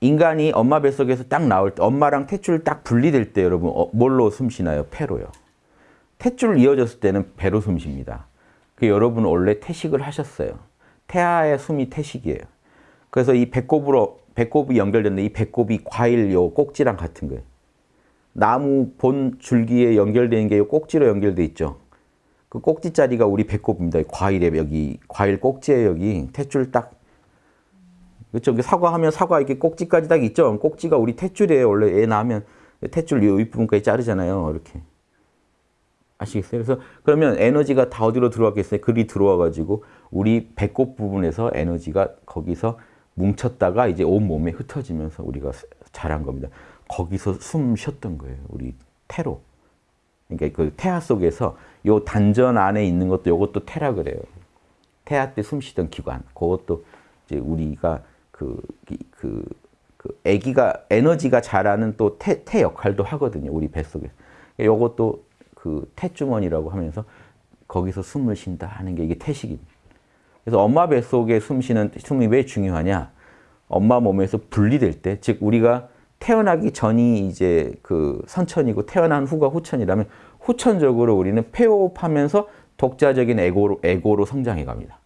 인간이 엄마 뱃속에서 딱 나올 때 엄마랑 탯줄 딱 분리될 때 여러분 어, 뭘로 숨 쉬나요? 폐로요. 탯줄 이어졌을 때는 배로 숨 쉽니다. 그 여러분 원래 태식을 하셨어요. 태아의 숨이 태식이에요. 그래서 이 배꼽으로 배꼽이 연결되는데 이 배꼽이 과일 요 꼭지랑 같은 거예요. 나무 본 줄기에 연결되는 게 꼭지로 연결돼 있죠. 그 꼭지 자리가 우리 배꼽입니다. 과일에 여기 과일 꼭지에 여기 탯줄 딱 그렇죠. 사과하면 사과 이렇게 꼭지까지 딱 있죠. 꼭지가 우리 탯줄이에요. 원래 애 낳으면 탯줄 이 윗부분까지 자르잖아요. 이렇게. 아시겠어요? 그래서 그러면 에너지가 다 어디로 들어왔겠어요? 글이 들어와 가지고 우리 배꼽 부분에서 에너지가 거기서 뭉쳤다가 이제 온 몸에 흩어지면서 우리가 자란 겁니다. 거기서 숨 쉬었던 거예요. 우리 태로. 그러니까 그 태아 속에서 요 단전 안에 있는 것도 요것도 태라 그래요. 태아 때 숨 쉬던 기관. 그것도 이제 우리가 그, 그, 그 아기가 에너지가 자라는 또 태, 태 역할도 하거든요. 우리 뱃속에. 요것도 그 태주머니라고 하면서 거기서 숨을 쉰다 하는 게 이게 태식입니다. 그래서 엄마 뱃속에 숨 쉬는 숨이 왜 중요하냐? 엄마 몸에서 분리될 때, 즉 우리가 태어나기 전이 이제 그 선천이고 태어난 후가 후천이라면 후천적으로 우리는 폐호흡하면서 독자적인 에고로, 에고로 성장해 갑니다.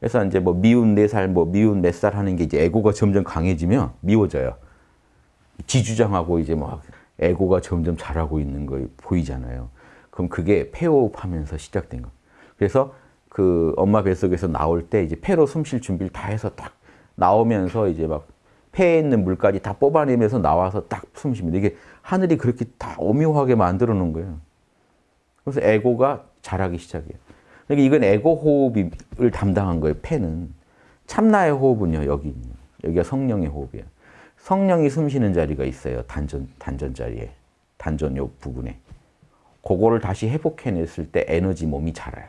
그래서 이제 뭐 미운 네 살, 뭐 미운 몇 살 하는 게 이제 에고가 점점 강해지면 미워져요. 지주장하고 이제 막 에고가 점점 자라고 있는 거 보이잖아요. 그럼 그게 폐호흡하면서 시작된 거. 그래서 그 엄마 뱃속에서 나올 때 이제 폐로 숨 쉴 준비를 다 해서 딱 나오면서 이제 막 폐에 있는 물까지 다 뽑아내면서 나와서 딱 숨 쉽니다. 이게 하늘이 그렇게 다 오묘하게 만들어 놓은 거예요. 그래서 에고가 자라기 시작해요. 그러니까 이건 에고 호흡을 담당한 거예요. 폐는. 참나의 호흡은요. 여기 여기가 성령의 호흡이에요. 성령이 숨 쉬는 자리가 있어요. 단전, 단전 자리에. 단전 요 부분에. 그거를 다시 회복해냈을 때 에너지 몸이 자라요.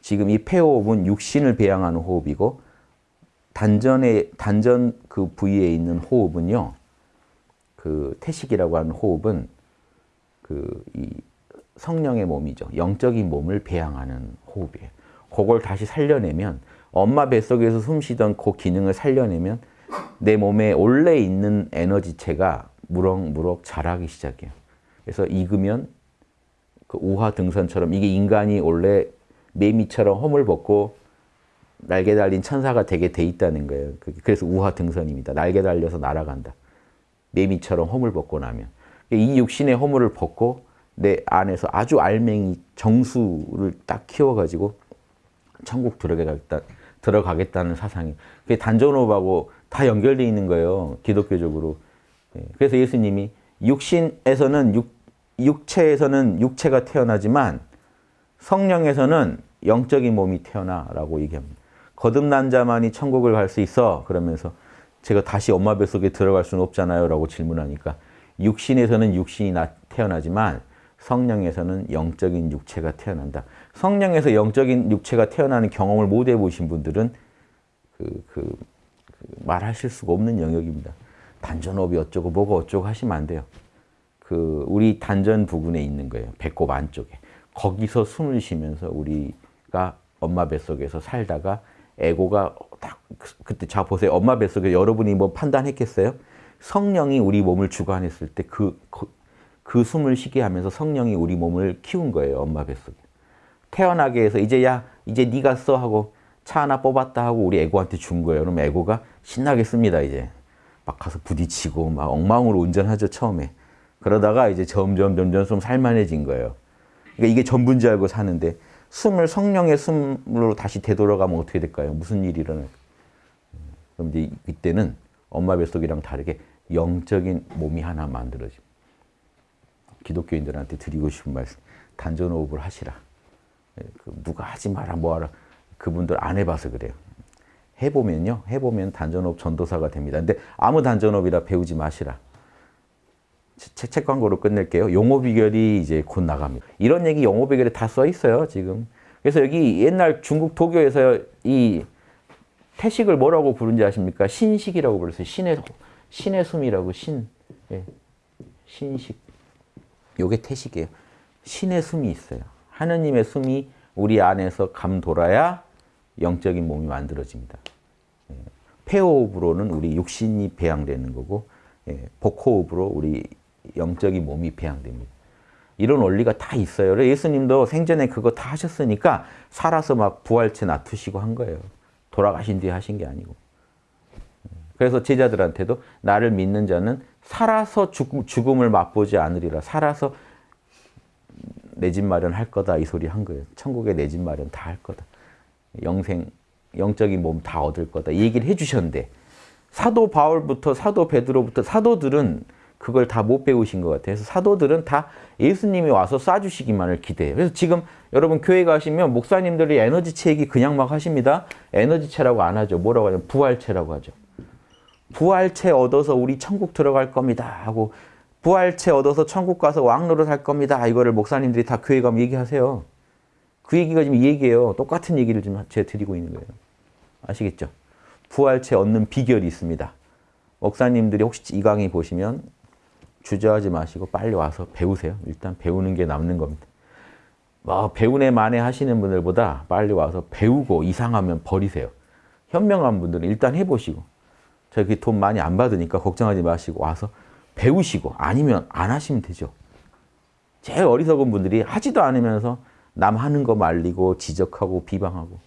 지금 이 폐호흡은 육신을 배양하는 호흡이고 단전에 단전 그 부위에 있는 호흡은요. 그 태식이라고 하는 호흡은 그 이 성령의 몸이죠. 영적인 몸을 배양하는 호흡이에요. 그걸 다시 살려내면 엄마 뱃속에서 숨쉬던 그 기능을 살려내면 내 몸에 원래 있는 에너지체가 무럭무럭 자라기 시작해요. 그래서 익으면 그 우화 등선처럼 이게 인간이 원래 매미처럼 허물 벗고 날개 달린 천사가 되게 돼 있다는 거예요. 그래서 우화 등선입니다. 날개 달려서 날아간다. 매미처럼 허물 벗고 나면. 이 육신의 허물을 벗고 내 안에서 아주 알맹이 정수를 딱 키워가지고 천국 들어가겠다, 들어가겠다는 사상이. 그게 단전호흡하고 다 연결되어 있는 거예요. 기독교적으로. 예, 그래서 예수님이 육신에서는 육, 육체에서는 육체가 태어나지만 성령에서는 영적인 몸이 태어나라고 얘기합니다. 거듭난 자만이 천국을 갈 수 있어 그러면서 제가 다시 엄마 뱃속에 들어갈 수는 없잖아요 라고 질문하니까 육신에서는 육신이 태어나지만 성령에서는 영적인 육체가 태어난다. 성령에서 영적인 육체가 태어나는 경험을 못 해보신 분들은 그, 그, 그 말하실 수가 없는 영역입니다. 단전호흡이 어쩌고 뭐가 어쩌고 하시면 안 돼요. 그 우리 단전 부분에 있는 거예요. 배꼽 안쪽에. 거기서 숨을 쉬면서 우리가 엄마 뱃속에서 살다가 에고가 딱 그때 자 보세요. 엄마 뱃속에 여러분이 뭐 판단했겠어요? 성령이 우리 몸을 주관했을 때 그 그, 그 숨을 쉬게 하면서 성령이 우리 몸을 키운 거예요. 엄마 뱃속에. 태어나게 해서 이제 야 이제 네가 써 하고 차 하나 뽑았다 하고 우리 에고한테 준 거예요. 그럼 에고가 신나게 씁니다. 이제 막 가서 부딪히고 막 엉망으로 운전하죠 처음에. 그러다가 이제 점점 점점 좀 살만해진 거예요. 그러니까 이게 전부인 줄 알고 사는데 숨을 성령의 숨으로 다시 되돌아가면 어떻게 될까요? 무슨 일이 일어날까요? 그럼 이제 이때는 엄마 뱃속이랑 다르게 영적인 몸이 하나 만들어집니다. 기독교인들한테 드리고 싶은 말씀, 단전 호흡을 하시라. 예, 그 누가 하지 마라 뭐하라 그분들 안 해봐서 그래요. 해보면요. 해보면 단전호흡 전도사가 됩니다. 근데 아무 단전호흡이라 배우지 마시라. 책, 책 광고로 끝낼게요. 용어 비결이 이제 곧 나갑니다. 이런 얘기 용어 비결에 다 써 있어요, 지금. 그래서 여기 옛날 중국 도교에서 이 태식을 뭐라고 부른지 아십니까? 신식이라고 불렀어요. 신의, 신의 숨이라고, 신. 예. 신식. 요게 태식이에요. 신의 숨이 있어요. 하느님의 숨이 우리 안에서 감 돌아야 영적인 몸이 만들어집니다. 예. 폐호흡으로는 우리 육신이 배양되는 거고 예, 복호흡으로 우리 영적인 몸이 배양됩니다. 이런 원리가 다 있어요. 예수님도 생전에 그거 다 하셨으니까 살아서 막 부활체 놔두시고 한 거예요. 돌아가신 뒤에 하신 게 아니고. 그래서 제자들한테도 나를 믿는 자는 살아서 죽음, 죽음 을 맛보지 않으리라. 살아서 내 집 마련할 거다 이 소리 한 거예요. 천국에 내 집 마련 다 할 거다. 영생 영적인 몸 다 얻을 거다. 이 얘기를 해주셨는데 사도 바울부터 사도 베드로부터 사도들은 그걸 다 못 배우신 것 같아요. 사도들은 다 예수님이 와서 쏴주시기만을 기대해요. 그래서 지금 여러분 교회 가시면 목사님들이 에너지체 얘기 그냥 막 하십니다. 에너지체라고 안 하죠. 뭐라고 하냐면 부활체라고 하죠. 부활체 얻어서 우리 천국 들어갈 겁니다 하고 부활체 얻어서 천국 가서 왕노릇 할 겁니다. 이거를 목사님들이 다 교회 가면 얘기하세요. 그 얘기가 지금 이 얘기예요. 똑같은 얘기를 지금 제가 드리고 있는 거예요. 아시겠죠? 부활체 얻는 비결이 있습니다. 목사님들이 혹시 이 강의 보시면 주저하지 마시고 빨리 와서 배우세요. 일단 배우는 게 남는 겁니다. 뭐 배우네 만에 하시는 분들보다 빨리 와서 배우고 이상하면 버리세요. 현명한 분들은 일단 해보시고 저기 돈 많이 안 받으니까 걱정하지 마시고 와서 배우시고 아니면 안 하시면 되죠. 제일 어리석은 분들이 하지도 않으면서 남 하는 거 말리고 지적하고 비방하고